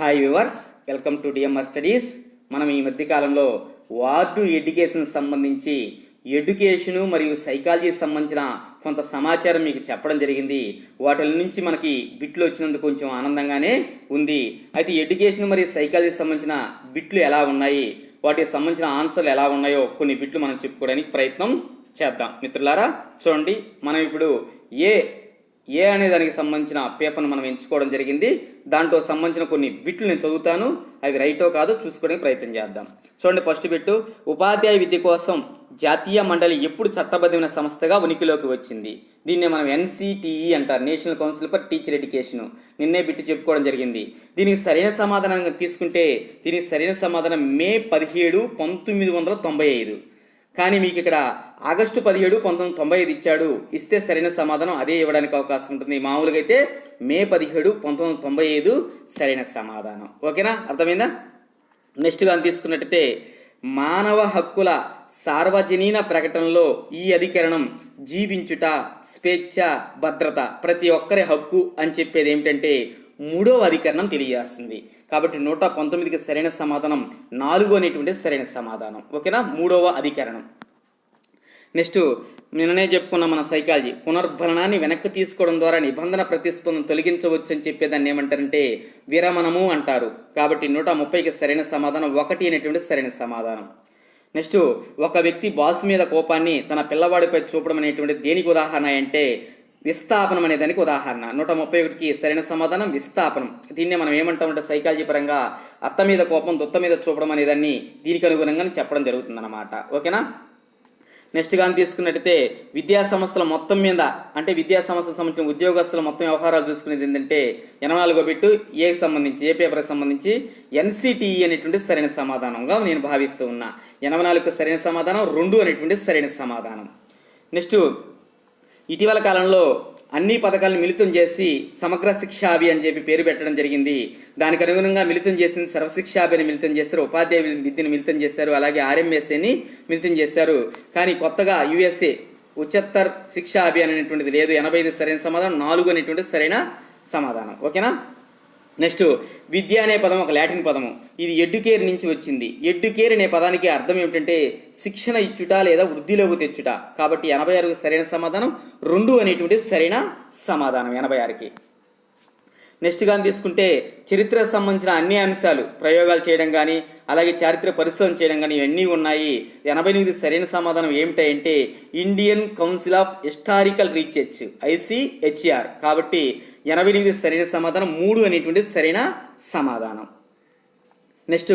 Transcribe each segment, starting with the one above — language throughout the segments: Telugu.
Hi viewers welcome to DMR studies మనం ఈ మధ్యకాలంలో వార్డు ఎడ్యుకేషన్ సంబంధించి ఎడ్యుకేషను మరియు సైకాలజీకి సంబంధించిన కొంత సమాచారం మీకు చెప్పడం జరిగింది. వాటి నుంచి మనకి బిట్లు వచ్చినందుకు కొంచెం ఆనందంగానే ఉంది. అయితే ఎడ్యుకేషన్ మరియు సైకాలజీకి సంబంధించిన బిట్లు ఎలా ఉన్నాయి? వాటికి సంబంధించిన ఆన్సర్లు ఎలా ఉన్నాయో కొన్ని బిట్లు మనం చెప్పుకోవడానికి ప్రయత్నం చేద్దాం. మిత్రులారా చూడండి. మనం ఇప్పుడు ఏ ఏ అనే దానికి సంబంధించిన పేపర్ను మనం ఎంచుకోవడం జరిగింది. దాంట్లో సంబంధించిన కొన్ని బిట్లు నేను చదువుతాను. అవి రైటో కాదో చూసుకోవడానికి ప్రయత్నం చేద్దాం. చూడండి ఫస్ట్ బిట్టు. ఉపాధ్యాయ విద్య కోసం జాతీయ మండలి ఎప్పుడు చట్టబద్ధమైన సంస్థగా ఉనికిలోకి వచ్చింది. దీన్నే మనం ఎన్సిటిఈ అంటారు. National council for teacher education. నిన్నే బిట్టు చెప్పుకోవడం జరిగింది. దీనికి సరైన సమాధానం తీసుకుంటే దీనికి సరైన సమాధానం మే పదిహేడు పంతొమ్మిది వందల తొంభై ఐదు. కానీ మీకు ఇక్కడ ఆగస్టు పదిహేడు పంతొమ్మిది తొంభై ఐదు ఇచ్చాడు. ఇస్తే సరైన సమాధానం అదే ఇవ్వడానికి అవకాశం ఉంటుంది. మామూలుగా అయితే మే పదిహేడు పంతొమ్మిది తొంభై ఐదు సరైన సమాధానం. ఓకేనా? అర్థమైందా? నెక్స్ట్ కానీ తీసుకున్నట్టయితే మానవ హక్కుల సార్వజనీన ప్రకటనలో ఈ అధికరణం జీవించుట స్వేచ్ఛ భద్రత ప్రతి ఒక్కరి హక్కు అని చెప్పేది ఏమిటంటే మూడవ అధికరణం తెలియజేస్తుంది. కాబట్టి నూట పంతొమ్మిదికి సరైన సమాధానం నాలుగు అనేటువంటి సరైన సమాధానం. ఓకేనా? మూడవ అధికరణం. నెక్స్ట్ నిన్ననే చెప్పుకున్న మన సైకాలజీ. పునర్భరణాన్ని వెనక్కి తీసుకోవడం ద్వారా నిబంధన ప్రతిస్పందన తొలగించవచ్చు అని చెప్పేదాన్ని ఏమంటారంటే విరమణము అంటారు. కాబట్టి నూట ముప్పైకి సరైన సమాధానం ఒకటి అనేటువంటి సరైన సమాధానం. నెక్స్ట్ ఒక వ్యక్తి బాస్ మీద కోపాన్ని తన పిల్లవాడిపై చూపడం అనేటువంటి దేనికి ఉదాహరణ అంటే విస్థాపనం అనే దానికి ఉదాహరణ. నూట ముప్పై ఒకటికి సరైన సమాధానం విస్థాపనం. దీన్నే మనం ఏమంటామంటే సైకాలజీ పరంగా అత్త మీద కోపం దొత్త మీద చూపడం అనేదాన్ని దీనికి అనుగుణంగా చెప్పడం జరుగుతుందన్నమాట. ఓకేనా? నెక్స్ట్ కానీ తీసుకున్నట్టయితే విద్యా సంస్థల మొత్తం మీద అంటే విద్యా సంస్థలకు సంబంధించిన ఉద్యోగస్తుల మొత్తం వ్యవహారాలు చూసుకునేది ఏంటంటే ఎనభై నాలుగో బిట్టు ఏకి సంబంధించి ఏ పేపర్కి సంబంధించి ఎన్సిటిఈ అనేటువంటి సరైన సమాధానంగా నేను భావిస్తూ ఉన్నా. ఎనభై నాలుగు సరైన సమాధానం రెండు అనేటువంటి సరైన సమాధానం. నెక్స్ట్ ఇటీవల కాలంలో అన్ని పథకాలను మిళితం చేసి సమగ్ర శిక్షాభి అని చెప్పి పేరు పెట్టడం జరిగింది. దానికి అనుగుణంగా మిళితం చేసిన సర్వశిక్షాభి అని మిళితం చేశారు ఉపాధ్యాయ విద్యను మిళితం చేశారు అలాగే ఆర్ఎంఎస్ఏని మిళితం చేశారు. కానీ కొత్తగా యుఎస్ఏ ఉచ్చత్తర్ శిక్షా అభియాన్ అనేటువంటిది లేదు. ఎనభై ఐదు సరైన సమాధానం నాలుగు అనేటువంటిది సరైన సమాధానం. ఓకేనా? నెక్స్ట్ విద్య అనే పదం ఒక లాటిన్ పదము. ఇది ఎడ్యుకేర్ నుంచి వచ్చింది. ఎడ్యుకేర్ అనే పదానికి అర్థం ఏమిటంటే శిక్షణ ఇచ్చుట లేదా వృద్ధిలోకి తెచ్చుట. కాబట్టి ఎనభై ఆరుకి సరైన సమాధానం రెండు అనేటువంటి సరైన సమాధానం ఎనభై ఆరుకి. నెక్స్ట్ కానీ తీసుకుంటే చరిత్రకు సంబంధించిన అన్ని అంశాలు ప్రయోగాలు చేయడం కానీ అలాగే చారిత్ర పరిశోధన చేయడం కానీ ఇవన్నీ ఉన్నాయి. ఎనభై ఎనిమిది సరైన సమాధానం ఏమిటంటే Indian council of historical research ICHR కాబట్టి ఎనభై ఎనిమిది సరైన సమాధానం మూడు అనేటువంటి సరైన సమాధానం. నెక్స్ట్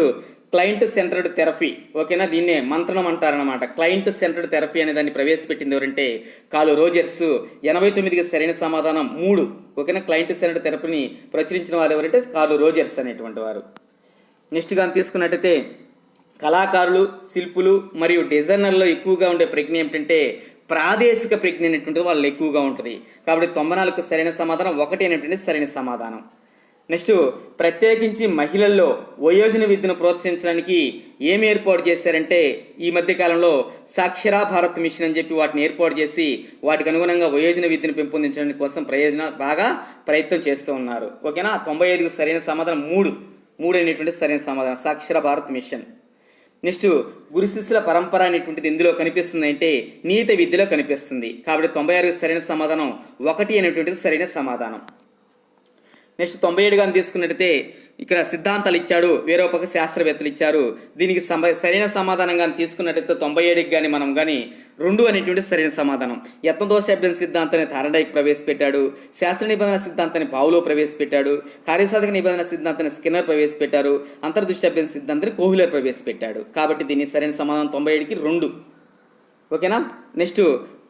క్లయింట్ సెంటర్డ్ థెరపీ ఓకేనా? దీన్నే మంత్రం అంటారనమాట క్లయింట్ సెంటర్డ్ థెరపీ అనే దాన్ని ప్రవేశపెట్టింది ఎవరంటే కాలు రోజర్స్. ఎనభై తొమ్మిదికి సరైన సమాధానం మూడు. ఓకేనా? క్లయింట్ సెంటర్డ్ థెరపీని ప్రచురించిన వారు ఎవరంటే కాలు రోజర్స్ అనేటువంటి వారు. నెక్స్ట్ కానీ తీసుకున్నట్టయితే కళాకారులు శిల్పులు మరియు డిజైనర్లో ఎక్కువగా ఉండే ప్రజ్ఞ ఏమిటంటే ప్రాదేశిక ప్రజ్ఞ అనేటువంటిది వాళ్ళు ఎక్కువగా ఉంటుంది. కాబట్టి తొంభై నాలుగు సరైన సమాధానం ఒకటి అనేటువంటి సరైన సమాధానం. నెక్స్ట్ ప్రత్యేకించి మహిళల్లో వయోజన విద్యను ప్రోత్సహించడానికి ఏమి ఏర్పాటు చేశారంటే ఈ మధ్యకాలంలో సాక్షరా భారత్ మిషన్ అని చెప్పి వాటిని ఏర్పాటు చేసి వాటికి అనుగుణంగా వయోజన విద్యను పెంపొందించడానికి కోసం ప్రయోజన బాగా ప్రయత్నం చేస్తూ ఉన్నారు. ఓకేనా? తొంభై ఐదుకు సరైన సమాధానం మూడు. మూడు అనేటువంటి సరైన సమాధానం సాక్షర భారత్ మిషన్. నెక్స్ట్ గురు శిష్యుల పరంపర అనేటువంటిది ఎందులో కనిపిస్తుంది అంటే నీత విద్యలో కనిపిస్తుంది. కాబట్టి తొంభై ఆరుకి సరైన సమాధానం ఒకటి అనేటువంటిది సరైన సమాధానం. నెక్స్ట్ తొంభై ఏడు కానీ తీసుకున్నట్టయితే ఇక్కడ సిద్ధాంతాలు ఇచ్చాడు వేరే ఒక శాస్త్రవేత్తలు ఇచ్చారు. దీనికి సమ సరైన సమాధానం కానీ తీసుకున్నట్టయితే తొంభై ఏడుకి కానీ మనం కానీ రెండు అనేటువంటి సరైన సమాధానం. యత్నదోషాభ్యం సిద్ధాంతాన్ని థారడైక్ ప్రవేశపెట్టాడు శాస్త్ర నిబంధన సిద్ధాంతాన్ని పావులో ప్రవేశపెట్టాడు కార్యసాధక నిబంధన సిద్ధాంతాన్ని స్కిన్నర్ ప్రవేశపెట్టారు అంతర్దృష్టాభ్యం సిద్ధాంతాన్ని కోహ్లర్ ప్రవేశపెట్టాడు. కాబట్టి దీని సరైన సమాధానం తొంభై ఏడుకి రెండు. ఓకేనా? నెక్స్ట్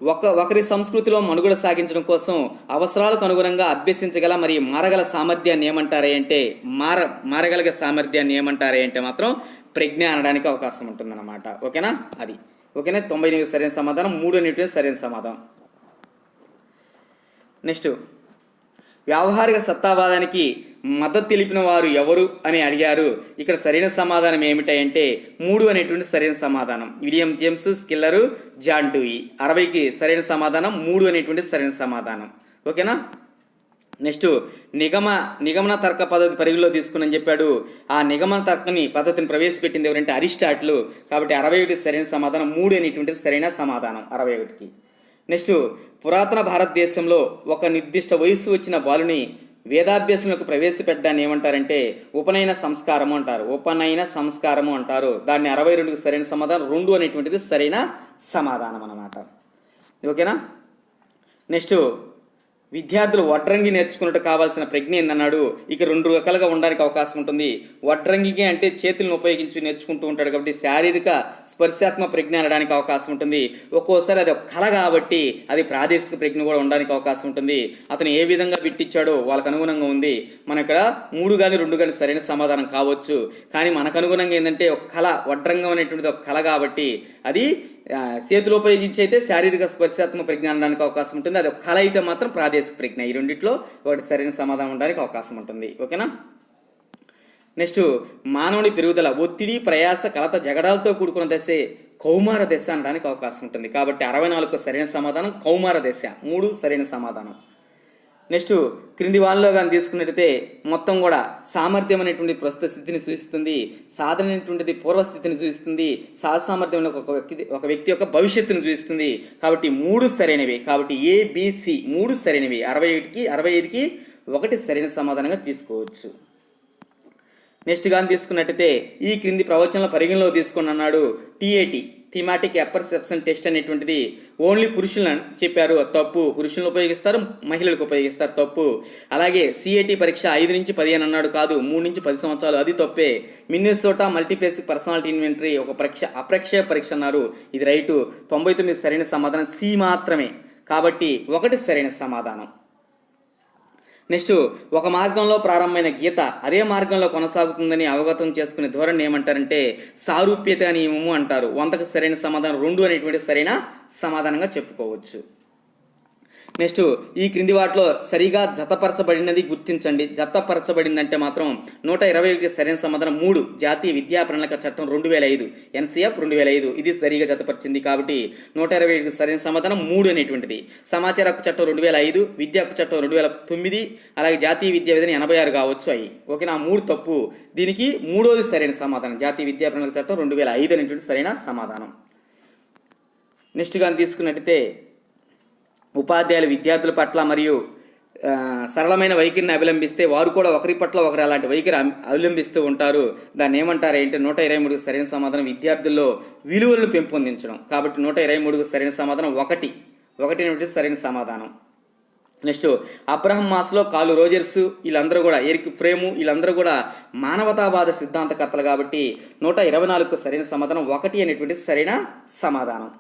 ఒక ఒకరి సంస్కృతిలో మనుగడ సాగించడం కోసం అవసరాలకు అనుగుణంగా అభ్యసించగల మరియు మారగల సామర్థ్యాన్ని ఏమంటారే అంటే మార మారగలిగే సామర్థ్యాన్ని ఏమంటారే అంటే మాత్రం ప్రజ్ఞ అనడానికి అవకాశం ఉంటుందన్నమాట. ఓకేనా? అది. ఓకేనా? తొంభై ఎనిమిది సరైన సమాధానం మూడు అనేటువంటి సరైన సమాధానం. నెక్స్ట్. వ్యావహారిక సత్తావాదానికి మద్దతు తెలిపిన వారు ఎవరు అని అడిగారు. ఇక్కడ సరైన సమాధానం ఏమిటంటే మూడు అనేటువంటి సరైన సమాధానం. William James Schiller John Dewey. అరవైకి సరైన సమాధానం మూడు అనేటువంటి సరైన సమాధానం. ఓకేనా? నెక్స్ట్ నిగమ నిగమన తర్క పద్ధతి పరిగణలో తీసుకుని చెప్పాడు. ఆ నిగమన తర్కని పద్ధతిని ప్రవేశపెట్టింది ఎవరంటే అరిస్టాట్లు. కాబట్టి అరవై ఒకటి సరైన సమాధానం మూడు అనేటువంటిది సరైన సమాధానం. అరవై ఒకటికి. నెక్స్ట్ పురాతన భారతదేశంలో ఒక నిర్దిష్ట వయస్సు వచ్చిన బాలుని వేదాభ్యాసంలోకి ప్రవేశపెట్టడాన్ని ఏమంటారంటే ఉపనయన సంస్కారము అంటారు. ఉపనయన సంస్కారము అంటారు. దాన్ని అరవై రెండుకి సరైన సమాధానం రెండు అనేటువంటిది సరైన సమాధానం అన్నమాట. ఓకేనా? నెక్స్ట్ విద్యార్థులు వడ్రంగి నేర్చుకున్నట్టు కావాల్సిన ప్రజ్ఞ ఏందన్నాడు? ఇక రెండు రకాలుగా ఉండడానికి అవకాశం ఉంటుంది. వడ్రంగికి అంటే చేతులను ఉపయోగించి నేర్చుకుంటూ ఉంటాడు కాబట్టి శారీరక స్పర్శాత్మక ప్రజ్ఞ అనడానికి అవకాశం ఉంటుంది. ఒక్కోసారి అది ఒక కళ కాబట్టి అది ప్రాదేశిక ప్రజ్ఞ కూడా ఉండడానికి అవకాశం ఉంటుంది. అతను ఏ విధంగా పెట్టించాడో వాళ్ళకు అనుగుణంగా ఉంది. మన ఇక్కడ మూడు కానీ రెండు కానీ సరైన సమాధానం కావచ్చు. కానీ మనకు అనుగుణంగా ఏంటంటే ఒక కళ వడ్రంగం అనేటువంటిది ఒక కళ కాబట్టి అది చేతులు ఉపయోగించి అయితే శారీరక స్పర్శాత్మక ప్రజ్ఞ అనడానికి అవకాశం ఉంటుంది. అది ఒక కళ అయితే మాత్రం ప్రాదేశిక ప్రజ్ఞ. ఈ రెండిట్లో ఒకటి సరైన సమాధానం ఉండడానికి అవకాశం ఉంటుంది. ఓకేనా? నెక్స్ట్ మానవుని పెరుగుదల ఒత్తిడి ప్రయాస కలత జగడాలతో కూడుకున్న దశే కౌమార దశ అనడానికి అవకాశం ఉంటుంది. కాబట్టి అరవై నాలుగు సరైన సమాధానం కౌమార దశ. మూడు సరైన సమాధానం. నెక్స్ట్ క్రింది వానలో కానీ తీసుకున్నట్టయితే మొత్తం కూడా సామర్థ్యం అనేటువంటి ప్రస్తుత స్థితిని సూచిస్తుంది సాధన అనేటువంటిది పూర్వస్థితిని సూచిస్తుంది సామర్థ్యం ఒక వ్యక్తి ఒక వ్యక్తి యొక్క భవిష్యత్తును సూచిస్తుంది. కాబట్టి మూడు సరైనవి. కాబట్టి ఏబిసి మూడు సరైనవి. అరవై ఒకటికి అరవై ఐదుకి ఒకటి సరైన సమాధానంగా తీసుకోవచ్చు. నెక్స్ట్ కానీ తీసుకున్నట్టయితే ఈ క్రింది ప్రవచనాల పరిగణలో తీసుకుని అన్నాడు టీఏటి థీమాటిక్ అపర్సెప్షన్ టెస్ట్ అనేటువంటిది ఓన్లీ పురుషులను చెప్పారు. తప్పు పురుషులను ఉపయోగిస్తారు మహిళలకు ఉపయోగిస్తారు తప్పు. అలాగే సిఐటి పరీక్ష ఐదు నుంచి పదిహేను అన్నాడు కాదు మూడు నుంచి పది సంవత్సరాలు. అది తప్పే. మిన్నెసోటా మల్టీపేసిక్ పర్సనాలిటీ ఇన్వెంటరీ ఒక పరీక్ష అప్రక్షయ పరీక్ష అన్నారు. ఇది రైటు. తొంభై తొమ్మిది సరైన సమాధానం సి మాత్రమే. కాబట్టి ఒకటి సరైన సమాధానం. నెక్స్ట్ ఒక మార్గంలో ప్రారంభమైన గీత అదే మార్గంలో కొనసాగుతుందని అవగతం చేసుకునే ధోరణి ఏమంటారంటే సారూప్యత నియమము అంటారు. వంతకు సరైన సమాధానం రెండు అనేటువంటి సరైన సమాధానంగా చెప్పుకోవచ్చు. నెక్స్ట్ ఈ క్రింది వాటిలో సరిగా జతపరచబడినది గుర్తించండి. జతపరచబడిందంటే మాత్రం నూట ఇరవై ఒకటి సరైన సమాధానం. మూడు జాతీయ విద్యా ప్రణాళిక చట్టం రెండు వేల ఐదు. ఎన్సీఎఫ్ రెండు వేల ఐదు. ఇది సరిగా జతపరిచింది కాబట్టి నూట ఇరవై ఒకటి సరైన సమాధానం మూడు అనేటువంటిది. సమాచార హక్కు చట్టం రెండు వేల ఐదు విద్యా హక్కు చట్టం రెండు వేల తొమ్మిది అలాగే జాతీయ విద్యా విధానం ఎనభై ఆరు కావచ్చు అవి ఓకే నా మూడు తప్పు. దీనికి మూడోది సరైన సమాధానం. జాతీయ విద్యా ప్రణాళిక చట్టం రెండు వేల ఐదు అనేటువంటి సరైన సమాధానం. నెక్స్ట్ కానీ తీసుకున్నట్టయితే ఉపాధ్యాయులు విద్యార్థుల పట్ల మరియు సరళమైన వైఖరిని అవలంబిస్తే వారు కూడా ఒకరి పట్ల ఒకరు అలాంటి వైఖరి అవలంబిస్తూ ఉంటారు. దాన్ని ఏమంటారు ఏంటి నూట ఇరవై మూడుకు సరైన సమాధానం విద్యార్థుల్లో విలువలను పెంపొందించడం. కాబట్టి నూట ఇరవై మూడుకు సరైన సమాధానం ఒకటి. ఒకటి సరైన సమాధానం. Next Abraham Maslow Carl Rogers వీళ్ళందరూ కూడా ఎరిక్ ఫ్రేము వీళ్ళందరూ కూడా మానవతావాద సిద్ధాంతకర్తలు కాబట్టి నూట ఇరవై నాలుగుకు సరైన సమాధానం ఒకటి అనేటువంటి సరైన సమాధానం.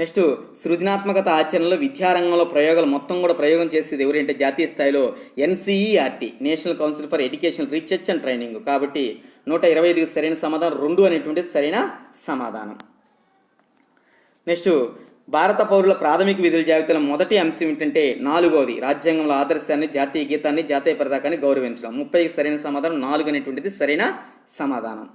నెక్స్ట్ సృజనాత్మకత ఆచరణలో విద్యారంగంలో ప్రయోగాలు మొత్తం కూడా ప్రయోగం చేసేది ఎవరంటే జాతీయ స్థాయిలో NCERT national council for education research and training. కాబట్టి నూట ఇరవై ఐదుకి సరైన సమాధానం రెండు అనేటువంటి సరైన సమాధానం. నెక్స్ట్ భారత పౌరుల ప్రాథమిక విధుల జాబితాలో మొదటి అంశం ఏంటంటే నాలుగవది రాజ్యాంగంలో ఆదర్శాన్ని జాతీయ గీతాన్ని జాతీయ పతాకాన్ని గౌరవించడం. ముప్పైకి సరైన సమాధానం నాలుగు అనేటువంటిది సరైన సమాధానం.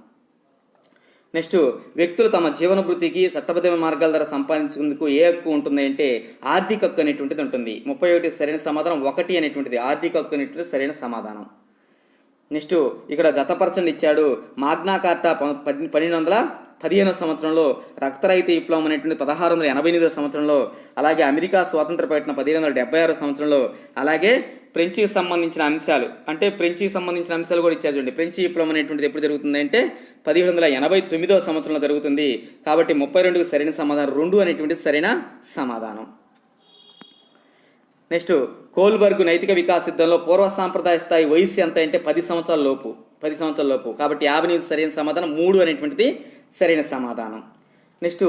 నెక్స్ట్ వ్యక్తులు తమ జీవన వృత్తికి చట్టబద్ధమైన మార్గాల ద్వారా సంపాదించేందుకు ఏ హక్కు ఉంటుంది అంటే ఆర్థిక హక్కు అనేటువంటిది ఉంటుంది. ముప్పై ఒకటి సరైన సమాధానం ఒకటి అనేటువంటిది. ఆర్థిక హక్కు అనేటువంటిది సరైన సమాధానం. నెక్స్ట్ ఇక్కడ జతపరచండి ఇచ్చాడు మాగ్నా కార్టా ప- పది- పన్నెండు వందల పదిహేను సంవత్సరంలో రక్తరహిత విప్లవం అనేటువంటి పదహారు వందల ఎనభై ఎనిమిదో సంవత్సరంలో అలాగే అమెరికా స్వాతంత్ర ప్రకటన పదిహేను వందల డెబ్బై ఆరో సంవత్సరంలో అలాగే ఫ్రెంచ్కి సంబంధించిన అంశాలు అంటే ఫ్రెంచ్కి సంబంధించిన అంశాలు కూడా ఇచ్చారు చూడండి. ఫ్రెంచ్ విప్లవం అనేటువంటిది ఎప్పుడు జరుగుతుంది అంటే పదిహేడు వందల ఎనభై తొమ్మిదో సంవత్సరంలో జరుగుతుంది. కాబట్టి ముప్పై రెండుకు సరైన సమాధానం రెండు అనేటువంటిది సరైన సమాధానం. నెక్స్ట్ కోల్బర్గ్ నైతిక వికాస సిద్ధంలో పూర్వ సాంప్రదాయ స్థాయి వయసు ఎంత అంటే పది సంవత్సరాల లోపు పది సంవత్సరాల లోపు. కాబట్టి యాభై ఎనిమిది సరైన సమాధానం మూడు అనేటువంటిది సరైన సమాధానం. నెక్స్ట్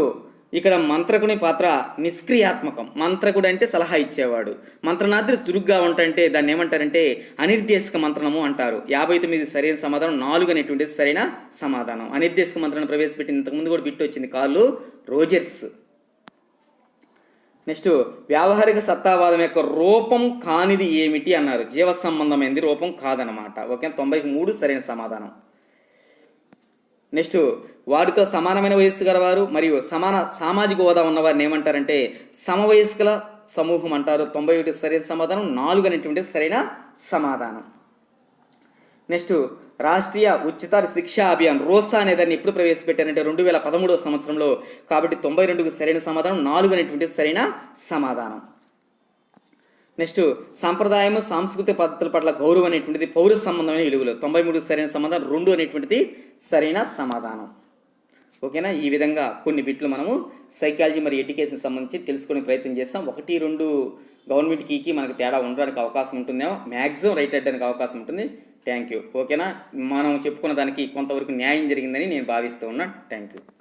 ఇక్కడ మంత్రకుని పాత్ర నిష్క్రియాత్మకం. మంత్రకుడు అంటే సలహా ఇచ్చేవాడు. మంత్రనాద్రి చురుగ్గా ఉంటంటే దాన్ని ఏమంటారంటే అనిర్దేశక మంత్రణము అంటారు. యాభై తొమ్మిది సరైన సమాధానం నాలుగు అనేటువంటిది సరైన సమాధానం. అనిర్దేశక మంత్రాన్ని ప్రవేశపెట్టిన ఇంతకుముందు కూడా బిట్టు వచ్చింది. కాళ్ళు రోజర్స్. నెక్స్ట్ వ్యావహారిక సత్తావాదం యొక్క రూపం కానిది ఏమిటి అన్నారు. జీవ సంబంధమైనది రూపం కాదనమాట ఓకే తొంభైకి మూడు సరైన సమాధానం. నెక్స్ట్ వారితో సమానమైన వయస్సు గలవారు మరియు సమాన సామాజిక హోదా ఉన్నవారిని ఏమంటారంటే సమవయస్కుల సమూహం అంటారు. తొంభై ఒకటి సరైన సమాధానం నాలుగు అనేటువంటి సరైన సమాధానం. నెక్స్ట్ రాష్ట్రీయ ఉచిత శిక్షా అభియాన్ రోసా అనే దాన్ని ఎప్పుడు ప్రవేశపెట్టారంటే రెండు వేల పదమూడవ సంవత్సరంలో. కాబట్టి తొంభై రెండుకు సరైన సమాధానం నాలుగు అనేటువంటి సరైన సమాధానం. నెక్స్ట్ సాంప్రదాయము సాంస్కృతిక పద్ధతుల పట్ల గౌరవం అనేటువంటిది పౌర సంబంధమైన విలువలు. తొంభై మూడు సరైన సమాధానం రెండు అనేటువంటిది సరైన సమాధానం. ఓకేనా? ఈ విధంగా కొన్ని బిట్లు మనము సైకాలజీ మరియు ఎడ్యుకేషన్ సంబంధించి తెలుసుకునే ప్రయత్నం చేస్తాం. ఒకటి రెండు గవర్నమెంట్ కీకి మనకు తేడా ఉండడానికి అవకాశం ఉంటుందేమో. మ్యాక్సిమం రైట్ అయ్యడానికి అవకాశం ఉంటుంది. Thank you. ఓకేనా? మనం చెప్పుకున్న దానికి కొంతవరకు న్యాయం జరిగిందని నేను భావిస్తూ ఉన్నా. Thank you.